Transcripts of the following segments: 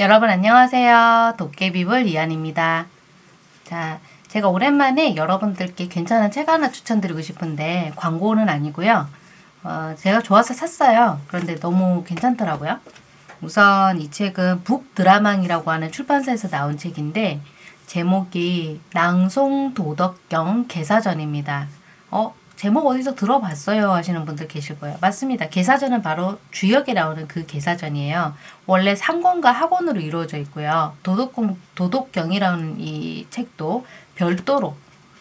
여러분 안녕하세요. 도깨비불 이한입니다. 자, 제가 오랜만에 여러분들께 괜찮은 책 하나 추천드리고 싶은데 광고는 아니고요. 어, 제가 좋아서 샀어요. 그런데 너무 괜찮더라고요. 우선 이 책은 북드라망이라고 하는 출판사에서 나온 책인데 제목이 낭송 도덕경 개사전입니다. 어, 제목 어디서 들어봤어요 하시는 분들 계실 거예요. 맞습니다. 개사전은 바로 주역에 나오는 그 개사전이에요. 원래 상권과 학원으로 이루어져 있고요. 도덕공, 도덕경이라는 이 책도 별도로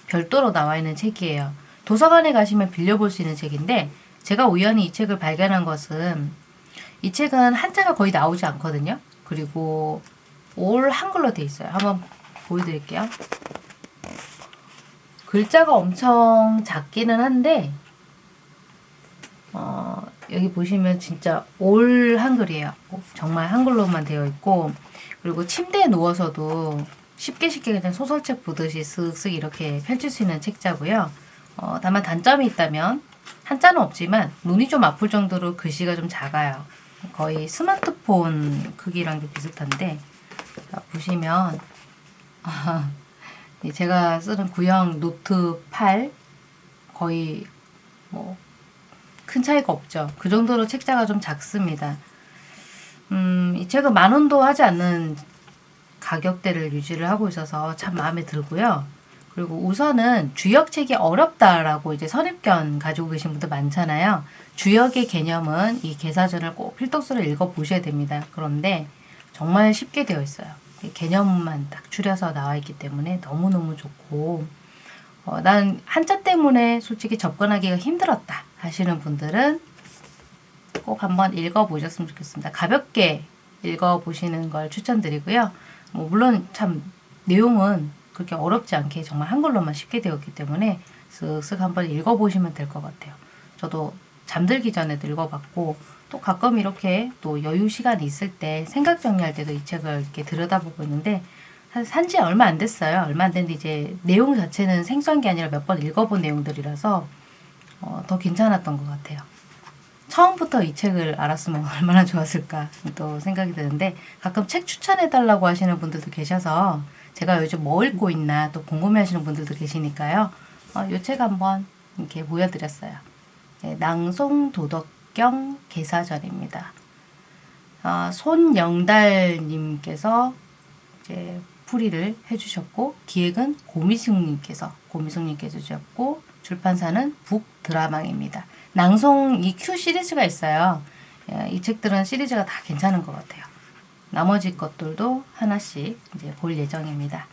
별도로 나와 있는 책이에요. 도서관에 가시면 빌려볼 수 있는 책인데 제가 우연히 이 책을 발견한 것은 이 책은 한자가 거의 나오지 않거든요. 그리고 올 한글로 돼 있어요. 한번 보여드릴게요. 글자가 엄청 작기는 한데 어, 여기 보시면 진짜 all 한글이에요. 정말 한글로만 되어 있고 그리고 침대에 누워서도 쉽게 쉽게 그냥 소설책 보듯이 쓱쓱 이렇게 펼칠 수 있는 책자고요. 어, 다만 단점이 있다면 한자는 없지만 눈이 좀 아플 정도로 글씨가 좀 작아요. 거의 스마트폰 크기랑 좀 비슷한데 자, 보시면 아, 제가 쓰는 구형 노트 8 거의 뭐 큰 차이가 없죠. 그 정도로 책자가 좀 작습니다. 음, 이 책은 만 원도 하지 않는 가격대를 유지를 하고 있어서 참 마음에 들고요. 그리고 우선은 주역책이 어렵다라고 이제 선입견 가지고 계신 분들 많잖아요. 주역의 개념은 이 개사전을 꼭 필독서를 읽어보셔야 됩니다. 그런데 정말 쉽게 되어 있어요. 개념만 딱 줄여서 나와 있기 때문에 너무너무 좋고 어, 난 한자 때문에 솔직히 접근하기가 힘들었다 하시는 분들은 꼭 한번 읽어보셨으면 좋겠습니다. 가볍게 읽어보시는 걸 추천드리고요. 뭐 물론 참 내용은 그렇게 어렵지 않게 정말 한글로만 쉽게 되었기 때문에 쓱쓱 한번 읽어보시면 될 것 같아요. 저도 잠들기 전에도 읽어봤고 또 가끔 이렇게 또 여유 시간이 있을 때 생각 정리할 때도 이 책을 이렇게 들여다보고 있는데 산지 얼마 안 됐어요. 얼마 안 됐는데 이제 내용 자체는 생소한 게 아니라 몇 번 읽어본 내용들이라서 어, 더 괜찮았던 것 같아요. 처음부터 이 책을 알았으면 얼마나 좋았을까 또 생각이 드는데 가끔 책 추천해달라고 하시는 분들도 계셔서 제가 요즘 뭐 읽고 있나 또 궁금해하시는 분들도 계시니까요. 어, 이책 한번 이렇게 보여드렸어요. 네, 낭송 도덕경 개사전입니다. 어, 손영달님께서 이제 풀이를 해주셨고 기획은 고미숙님께서 고미숙님께서 주셨고 출판사는 북드라망입니다. 낭송 이큐 시리즈가 있어요. 예, 이 책들은 시리즈가 다 괜찮은 것 같아요. 나머지 것들도 하나씩 이제 볼 예정입니다.